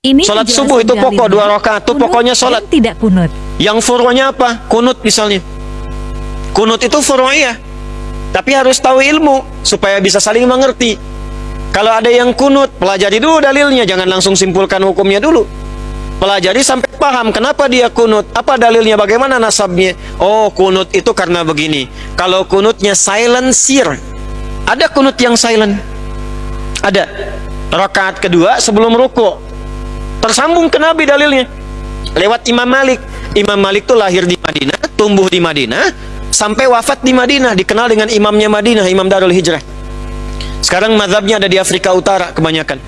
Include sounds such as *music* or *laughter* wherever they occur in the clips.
Ini Sholat subuh itu pokok dua rakaat itu pokoknya sholat. dan tidak kunut. Yang furu'nya apa? Kunut misalnya. Kunut itu furu'iyah. Tapi harus tahu ilmu supaya bisa saling mengerti. Kalau ada yang kunut, pelajari dulu dalilnya, jangan langsung simpulkan hukumnya dulu. Pelajari sampai paham kenapa dia kunut, apa dalilnya, bagaimana nasabnya. Oh, kunut itu karena begini. Kalau kunutnya silent seer, ada kunut yang silent. Ada. Rakaat kedua sebelum ruku. Tersambung ke Nabi dalilnya. Lewat Imam Malik. Imam Malik itu lahir di Madinah, tumbuh di Madinah, sampai wafat di Madinah, dikenal dengan imamnya Madinah, Imam Darul Hijrah. Sekarang mazhabnya ada di Afrika Utara kebanyakan.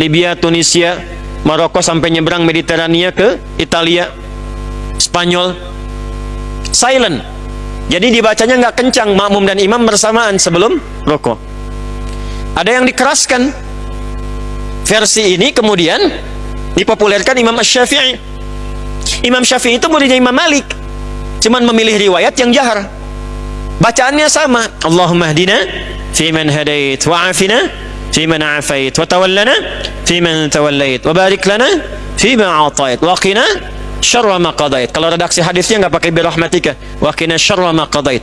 Libya, Tunisia, Maroko sampai nyebrang Mediterania ke Italia, Spanyol. Silent. Jadi dibacanya nggak kencang, makmum dan imam bersamaan sebelum rokok. Ada yang dikeraskan. Versi ini kemudian dipopulerkan Imam Syafi'i. Imam Syafi'i itu muridnya Imam Malik. Cuman memilih riwayat yang jahar. Bacaannya sama. Allahumma hdina fi man hadait wa afina fi man afait wa tawallana fi man tawallait wa barik lana fi ma atait wa qina syarra ma qadait. Kalau redaksi hadisnya nggak pakai birahmatika wa qina syarra ma qadait.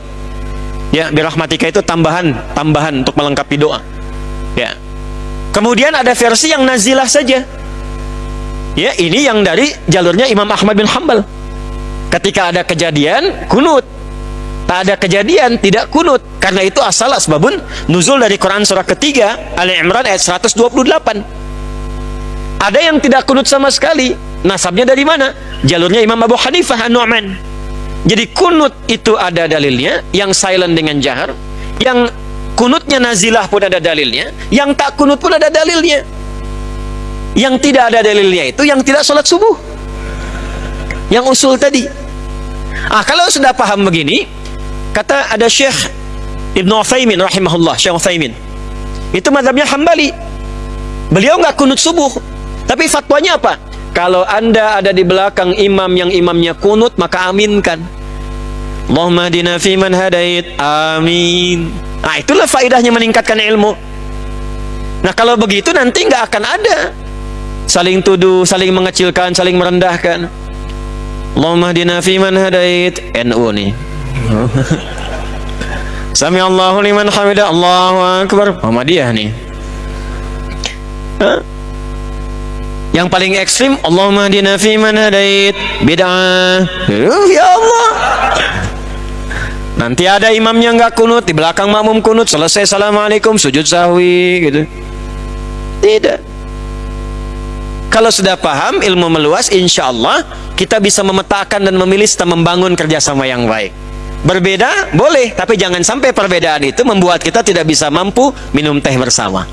Ya, birahmatika itu tambahan, tambahan untuk melengkapi doa. Ya. Kemudian ada versi yang nazilah saja. Ya, ini yang dari jalurnya Imam Ahmad bin Hambal. Ketika ada kejadian, kunut. Tak ada kejadian, tidak kunut. Karena itu asal asbabun nuzul dari Quran surah ketiga, Ali Imran ayat 128. Ada yang tidak kunut sama sekali. Nasabnya dari mana? Jalurnya Imam Abu Hanifah An-Nu'man. Jadi kunut itu ada dalilnya, yang silent dengan jahar, yang kunutnya nazilah pun ada dalilnya, yang tak kunut pun ada dalilnya. Yang tidak ada dalilnya itu yang tidak sholat subuh. Yang usul tadi. Ah, kalau sudah paham begini, kata ada Syekh Ibnu Utsaimin rahimahullah, Syekh Utsaimin. Itu mazhabnya Hambali. Beliau nggak kunut subuh, tapi fatwanya apa? Kalau Anda ada di belakang imam yang imamnya kunut, maka aminkan. Allahumma hadina fi man hadait. Amin. Nah, itulah faedahnya meningkatkan ilmu. Nah, kalau begitu nanti nggak akan ada saling tuduh, saling mengecilkan, saling merendahkan. Allahumma fi man hadait. NU nih. *laughs* Sami Allahu liman hamidah. Allahu akbar. Muhammadiyah nih. Hah? Yang paling ekstrim Allahumma hadina fi man hadait. Bid'ah. Ya Allah. Nanti ada imamnya nggak kunut, di belakang makmum kunut, selesai assalamualaikum, sujud sahwi, gitu. Tidak. Kalau sudah paham, ilmu meluas, insya Allah kita bisa memetakan dan memilih serta membangun kerjasama yang baik. Berbeda boleh, tapi jangan sampai perbedaan itu membuat kita tidak bisa mampu minum teh bersama.